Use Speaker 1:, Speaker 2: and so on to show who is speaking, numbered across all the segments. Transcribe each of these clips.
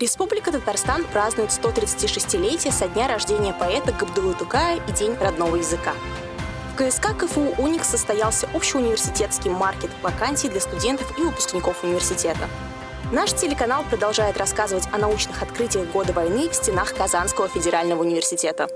Speaker 1: Республика Татарстан празднует 136-летие со дня рождения поэта Габдулы Тукая и День родного языка. В КСК КФУ «Уникс» состоялся общеуниверситетский маркет вакансий для студентов и выпускников университета. Наш телеканал продолжает рассказывать о научных открытиях года войны в стенах Казанского федерального университета.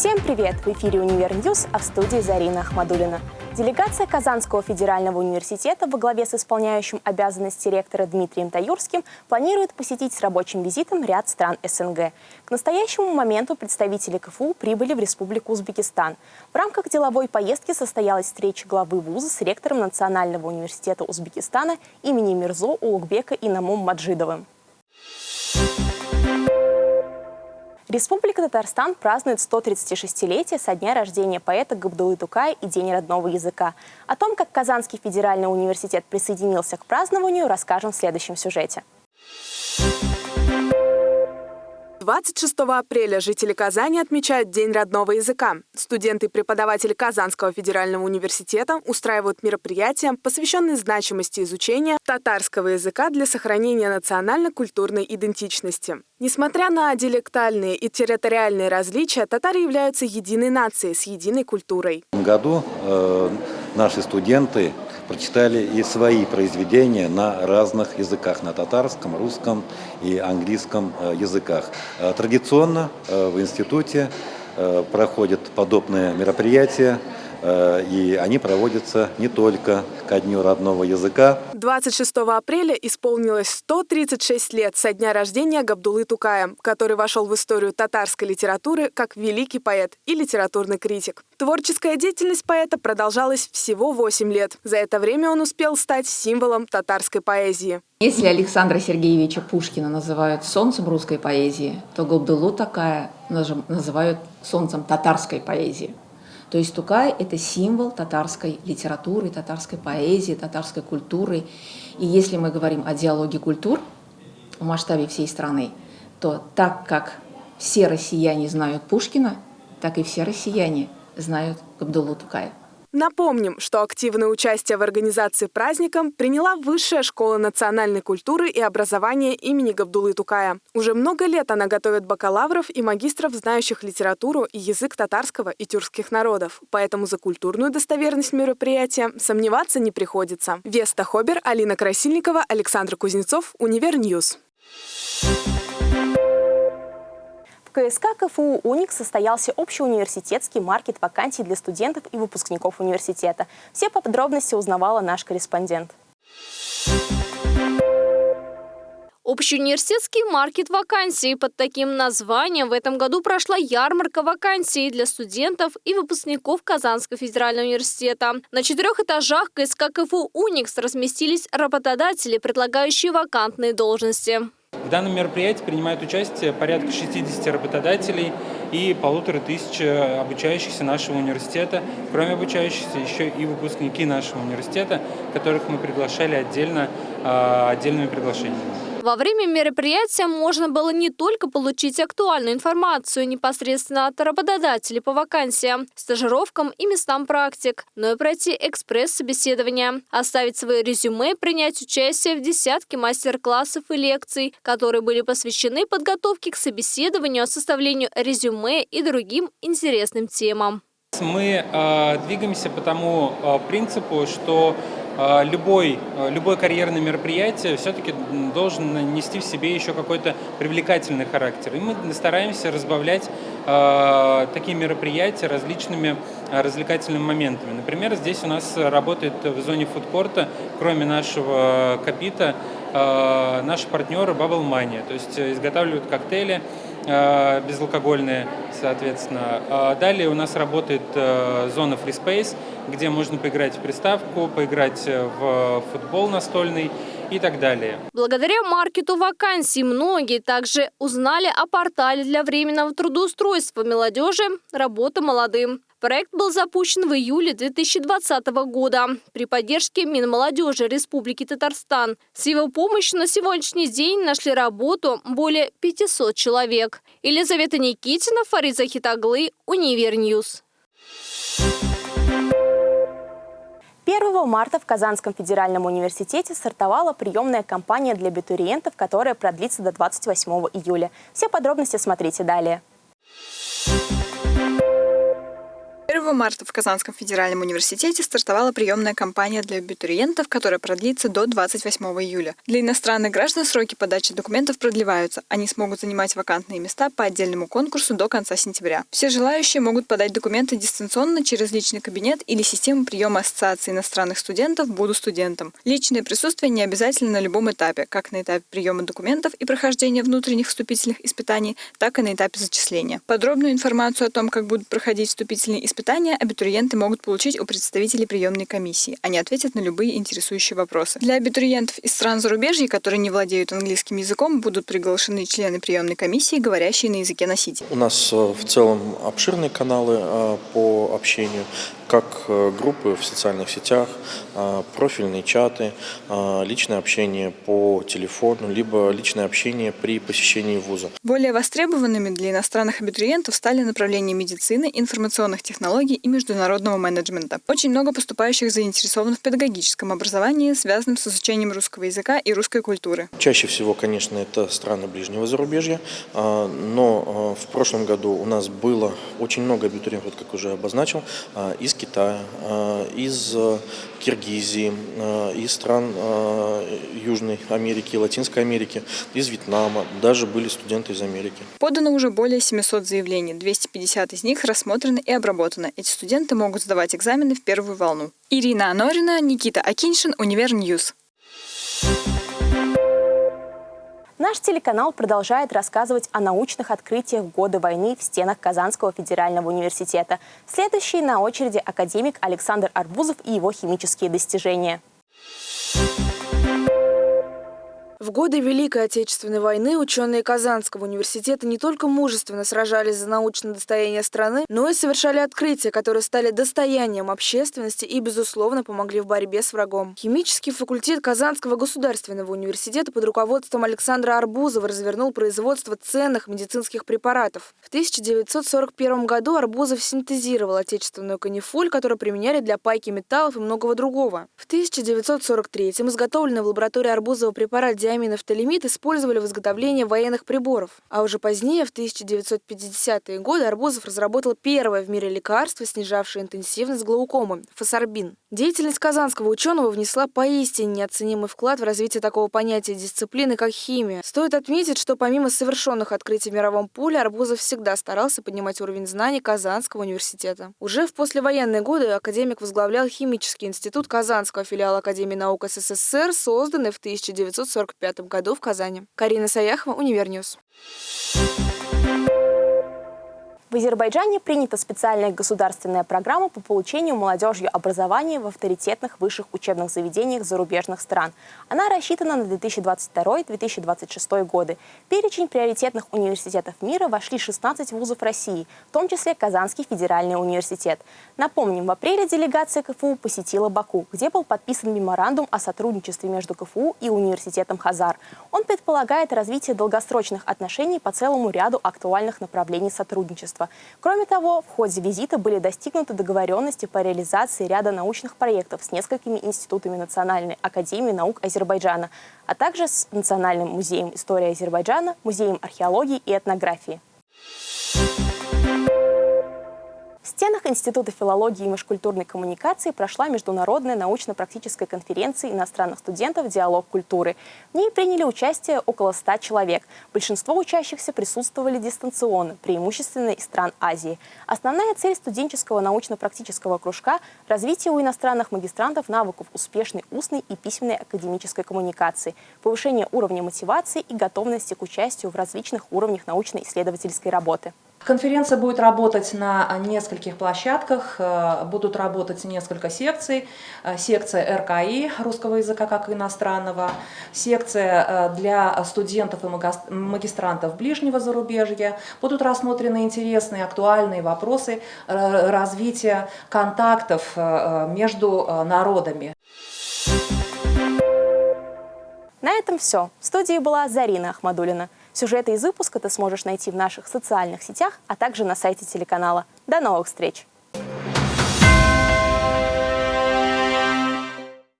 Speaker 1: Всем привет! В эфире «Универ News», а в студии Зарина Ахмадулина. Делегация Казанского федерального университета во главе с исполняющим обязанности ректора Дмитрием Таюрским планирует посетить с рабочим визитом ряд стран СНГ. К настоящему моменту представители КФУ прибыли в Республику Узбекистан. В рамках деловой поездки состоялась встреча главы вуза с ректором Национального университета Узбекистана имени Мирзо Улугбека Инамом Маджидовым. Республика Татарстан празднует 136-летие со дня рождения поэта Габдулы Тукая и День родного языка. О том, как Казанский федеральный университет присоединился к празднованию, расскажем в следующем сюжете.
Speaker 2: 26 апреля жители Казани отмечают День родного языка. Студенты и преподаватели Казанского федерального университета устраивают мероприятия, посвященные значимости изучения татарского языка для сохранения национально-культурной идентичности. Несмотря на диалектальные и территориальные различия, татары являются единой нацией с единой культурой.
Speaker 3: В году э, наши студенты прочитали и свои произведения на разных языках, на татарском, русском и английском э, языках. Э, традиционно э, в институте проходят подобные мероприятия и они проводятся не только ко Дню родного языка.
Speaker 2: 26 апреля исполнилось 136 лет со дня рождения Габдулы Тукая, который вошел в историю татарской литературы как великий поэт и литературный критик. Творческая деятельность поэта продолжалась всего 8 лет. За это время он успел стать символом татарской поэзии.
Speaker 4: Если Александра Сергеевича Пушкина называют солнцем русской поэзии, то Габдулу такая называют солнцем татарской поэзии. То есть Тукай – это символ татарской литературы, татарской поэзии, татарской культуры. И если мы говорим о диалоге культур в масштабе всей страны, то так как все россияне знают Пушкина, так и все россияне знают Габдуллу Тукая.
Speaker 2: Напомним, что активное участие в организации праздника приняла Высшая школа национальной культуры и образования имени Габдулы Тукая. Уже много лет она готовит бакалавров и магистров, знающих литературу и язык татарского и тюркских народов. Поэтому за культурную достоверность мероприятия сомневаться не приходится. Веста Хобер, Алина Красильникова, Александр Кузнецов, Универ News.
Speaker 1: В КСК КФУ «Уник» состоялся общеуниверситетский маркет вакансий для студентов и выпускников университета. Все подробности узнавала наш корреспондент.
Speaker 5: Общеуниверситетский маркет вакансий. Под таким названием в этом году прошла ярмарка вакансий для студентов и выпускников Казанского федерального университета. На четырех этажах КСК КФУ «Уникс» разместились работодатели, предлагающие вакантные должности.
Speaker 6: В данном мероприятии принимают участие порядка 60 работодателей и полутора тысяч обучающихся нашего университета. Кроме обучающихся, еще и выпускники нашего университета, которых мы приглашали отдельно, а, отдельными приглашениями.
Speaker 5: Во время мероприятия можно было не только получить актуальную информацию непосредственно от работодателей по вакансиям, стажировкам и местам практик, но и пройти экспресс-собеседование, оставить свои резюме, принять участие в десятке мастер-классов и лекций, которые были посвящены подготовке к собеседованию, составлению резюме и другим интересным темам.
Speaker 6: Мы э, двигаемся по тому э, принципу, что любой, а, любое карьерное мероприятие все-таки должен нести в себе еще какой-то привлекательный характер. И мы стараемся разбавлять э, такие мероприятия различными развлекательными моментами. Например, здесь у нас работает в зоне фудкорта, кроме нашего капита, э, наши партнеры Bubble Money, то есть изготавливают коктейли, безалкогольные, соответственно. Далее у нас работает зона Free Space, где можно поиграть в приставку, поиграть в футбол настольный и так далее.
Speaker 5: Благодаря маркету вакансий многие также узнали о портале для временного трудоустройства молодежи «Работа молодым». Проект был запущен в июле 2020 года при поддержке Минмолодежи Республики Татарстан. С его помощью на сегодняшний день нашли работу более 500 человек. Елизавета Никитина, Фарид Захитаглы, Универ News.
Speaker 1: 1 марта в Казанском федеральном университете стартовала приемная кампания для абитуриентов, которая продлится до 28 июля. Все подробности смотрите далее.
Speaker 7: 1 марта в Казанском федеральном университете стартовала приемная кампания для абитуриентов, которая продлится до 28 июля. Для иностранных граждан сроки подачи документов продлеваются. Они смогут занимать вакантные места по отдельному конкурсу до конца сентября. Все желающие могут подать документы дистанционно через личный кабинет или систему приема Ассоциации иностранных студентов «Буду студентом». Личное присутствие не обязательно на любом этапе, как на этапе приема документов и прохождения внутренних вступительных испытаний, так и на этапе зачисления. Подробную информацию о том, как будут проходить вступительные испытания, испытания абитуриенты могут получить у представителей приемной комиссии. Они ответят на любые интересующие вопросы. Для абитуриентов из стран зарубежья, которые не владеют английским языком, будут приглашены члены приемной комиссии, говорящие на языке носителя.
Speaker 8: У нас э, в целом обширные каналы э, по общению как э, группы в социальных сетях, э, профильные чаты, э, личное общение по телефону, либо личное общение при посещении вуза.
Speaker 7: Более востребованными для иностранных абитуриентов стали направления медицины, информационных технологий и международного менеджмента. Очень много поступающих заинтересованы в педагогическом образовании, связанном с изучением русского языка и русской культуры.
Speaker 8: Чаще всего, конечно, это страны ближнего зарубежья, но в прошлом году у нас было очень много абитуриентов, как уже обозначил, из Китая, э, из э, Киргизии, э, из стран Южной Америки, Латинской Америки, из Вьетнама, даже были студенты из Америки.
Speaker 7: Подано уже более 700 заявлений, 250 из них рассмотрены и обработаны. Эти студенты могут сдавать экзамены в первую волну. Ирина Анорина, Никита Акиншин, Универ News.
Speaker 1: Наш телеканал продолжает рассказывать о научных открытиях в годы войны в стенах Казанского федерального университета. Следующий на очереди академик Александр Арбузов и его химические достижения.
Speaker 9: В годы Великой Отечественной войны ученые Казанского университета не только мужественно сражались за научное достояние страны, но и совершали открытия, которые стали достоянием общественности и, безусловно, помогли в борьбе с врагом. Химический факультет Казанского государственного университета под руководством Александра Арбузова развернул производство ценных медицинских препаратов. В 1941 году Арбузов синтезировал отечественную канифоль, которую применяли для пайки металлов и многого другого. В 1943 изготовленный в лаборатории Арбузова препарат диаминофталимид использовали в изготовлении военных приборов. А уже позднее, в 1950-е годы, Арбузов разработал первое в мире лекарство, снижавшее интенсивность глаукомы – фосарбин. Деятельность казанского ученого внесла поистине неоценимый вклад в развитие такого понятия дисциплины, как химия. Стоит отметить, что помимо совершенных открытий в мировом поле, Арбузов всегда старался поднимать уровень знаний Казанского университета. Уже в послевоенные годы академик возглавлял Химический институт Казанского филиала Академии наук СССР, созданный в 1945 году в Казани. Карина Саяхова, Универ News.
Speaker 1: В Азербайджане принята специальная государственная программа по получению молодежью образования в авторитетных высших учебных заведениях зарубежных стран. Она рассчитана на 2022-2026 годы. В перечень приоритетных университетов мира вошли 16 вузов России, в том числе Казанский федеральный университет. Напомним, в апреле делегация КФУ посетила Баку, где был подписан меморандум о сотрудничестве между КФУ и университетом Хазар. Он предполагает развитие долгосрочных отношений по целому ряду актуальных направлений сотрудничества партнерства. Кроме того, в ходе визита были достигнуты договоренности по реализации ряда научных проектов с несколькими институтами Национальной академии наук Азербайджана, а также с Национальным музеем истории Азербайджана, Музеем археологии и этнографии. Стенах Института филологии и межкультурной коммуникации прошла международная научно-практическая конференция иностранных студентов «Диалог культуры». В ней приняли участие около 100 человек. Большинство учащихся присутствовали дистанционно, преимущественно из стран Азии. Основная цель студенческого научно-практического кружка – развитие у иностранных магистрантов навыков успешной устной и письменной академической коммуникации, повышение уровня мотивации и готовности к участию в различных уровнях научно-исследовательской работы.
Speaker 4: Конференция будет работать на нескольких площадках, э, будут работать несколько секций. Э, секция РКИ русского языка как иностранного, секция э, для студентов и магистрантов ближнего зарубежья. Будут рассмотрены интересные, актуальные вопросы развития контактов между народами.
Speaker 1: На этом все. В студии была Зарина Ахмадулина. Сюжеты из выпуска ты сможешь найти в наших социальных сетях, а также на сайте телеканала. До новых встреч!